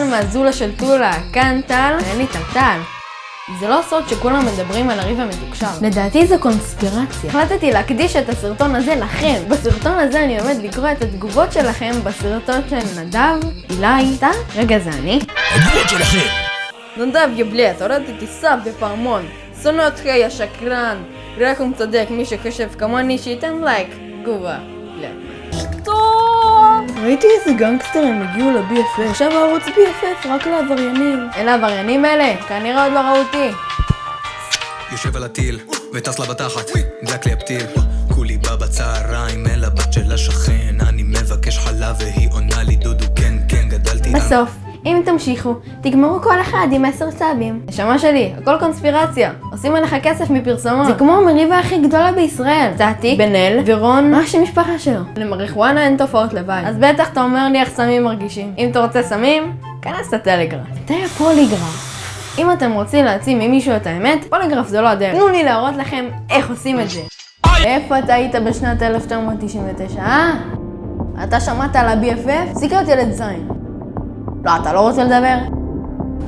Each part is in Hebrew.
כאן מהזולה של טולה, כאן טל, ואין לי טלטל. זה לא סוד שכולם מדברים על הריב המתוקשר. לדעתי זו קונספירציה. החלטתי להקדיש את הסרטון הזה לכם. בסרטון הזה אני עומד לקרוא את התגובות שלכם בסרטון של נדב, אילי, טל, רגע זה אני. התגובות שלכם! נדב יבלט, הורדתי סאב בפעמון. שונא אותך יא שקרן. רק הוא צודק, מי שחושב כמוני שייתן לייק. תגובה. לא. ראיתי איזה גנגסטרים הגיעו ל-BFF. עכשיו הערוץ BFF רק לעבריינים. אלה העבריינים האלה? כנראה עוד לא ראו אותי. יושב על הטיל, וטס לה בתחת, דלק לי הפתיל. כולי בא בצהריים אל הבת של השכן, אני מבקש חלב והיא עונה לי דודו כן כן גדלתי. בסוף, אם תמשיכו, תגמרו כל אחד עם עשר סאבים. נשמה שלי, הכל קונספירציה. עושים עליך כסף מפרסומות. זה כמו המריבה הכי גדולה בישראל. סטטיק, בן אל ורון, מה השם משפחה שלו? למריחואנה אין תופעות לוואי. אז בטח אתה אומר לי איך סמים מרגישים. אם אתה רוצה סמים, כנס לטלגרף. מתי הפוליגרף? אם אתם רוצים להעצים ממישהו את האמת, פוליגרף זה לא הדרך. תנו לי להראות לכם איך עושים את זה. איפה אתה היית בשנת 1999, אה? אתה שמעת על ה-BFF? סיכרת ילד זין. לא, אתה לא רוצה לדבר?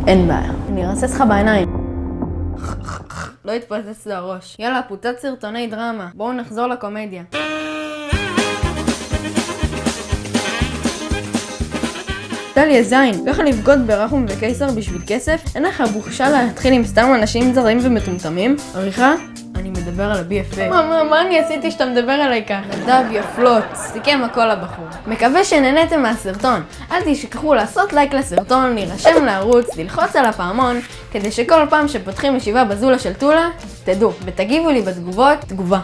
אין בעיה. אני ארסס לך בעיניים. לא יתפוצץ לו הראש. יאללה, פוצץ סרטוני דרמה. בואו נחזור לקומדיה. דליה זין, ככה לבגוד ברחום וקיסר בשביל כסף? אין לך בושה להתחיל עם סתם אנשים זרים ומטומטמים? עריכה? אני מדבר על ה-BFF. מה, מה, מה אני עשיתי שאתה מדבר עליי ככה? נדב יפלוט, סיכם הכל הבחור. מקווה שנהניתם מהסרטון. אל תשכחו לעשות לייק לסרטון, להירשם לערוץ, ללחוץ על הפעמון, כדי שכל פעם שפותחים ישיבה בזולה של טולה, תדעו, ותגיבו לי בתגובות, תגובה.